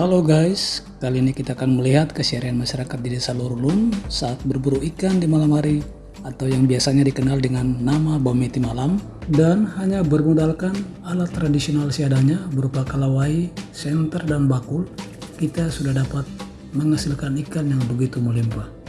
Halo guys, kali ini kita akan melihat keseharian masyarakat di desa Lurulun saat berburu ikan di malam hari atau yang biasanya dikenal dengan nama bometi malam dan hanya bermodalkan alat tradisional seadanya berupa kalawai, senter, dan bakul kita sudah dapat menghasilkan ikan yang begitu melimpah.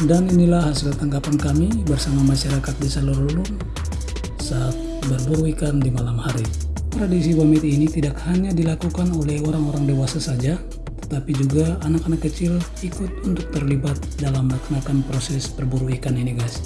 Dan inilah hasil tangkapan kami bersama masyarakat desa Lorulun saat berburu ikan di malam hari. Tradisi pamiti ini tidak hanya dilakukan oleh orang-orang dewasa saja, tetapi juga anak-anak kecil ikut untuk terlibat dalam melaksanakan proses berburu ikan ini guys.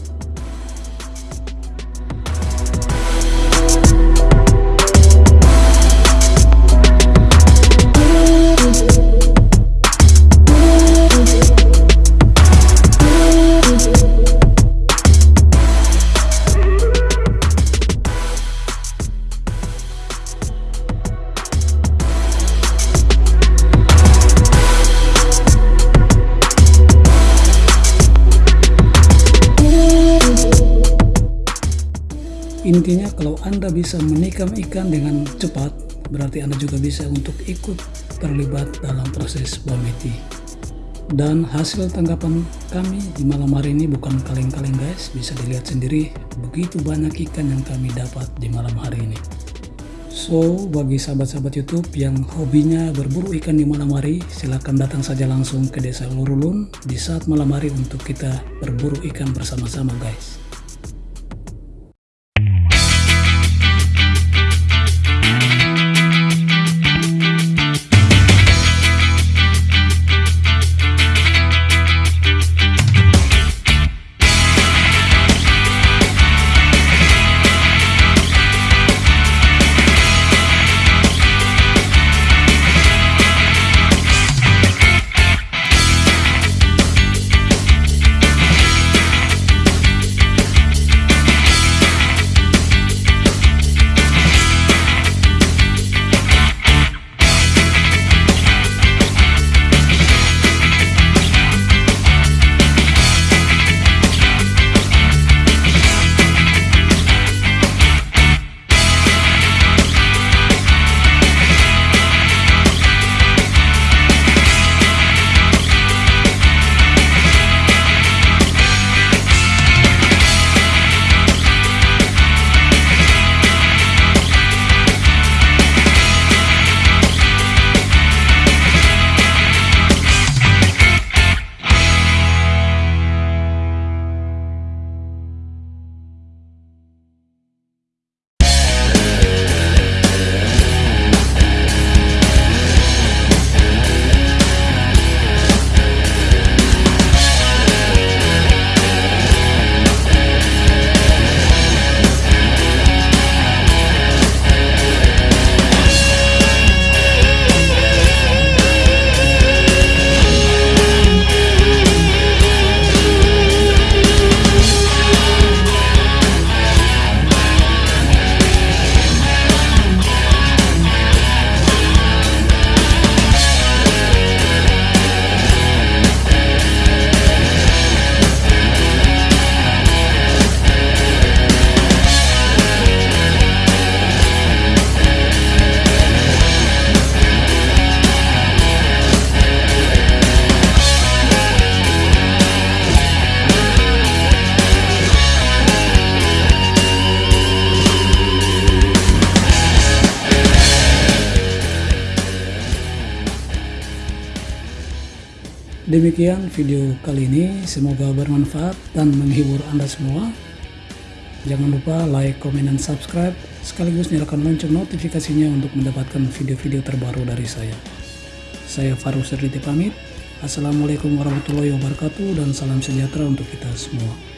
Intinya kalau Anda bisa menikam ikan dengan cepat, berarti Anda juga bisa untuk ikut terlibat dalam proses bometi. Dan hasil tanggapan kami di malam hari ini bukan kaleng-kaleng guys, bisa dilihat sendiri begitu banyak ikan yang kami dapat di malam hari ini. So, bagi sahabat-sahabat YouTube yang hobinya berburu ikan di malam hari, silahkan datang saja langsung ke desa Lurulun di saat malam hari untuk kita berburu ikan bersama-sama guys. Demikian video kali ini, semoga bermanfaat dan menghibur Anda semua. Jangan lupa like, komen, dan subscribe, sekaligus nyalakan lonceng notifikasinya untuk mendapatkan video-video terbaru dari saya. Saya Faruk Serditi pamit. Assalamualaikum warahmatullahi wabarakatuh dan salam sejahtera untuk kita semua.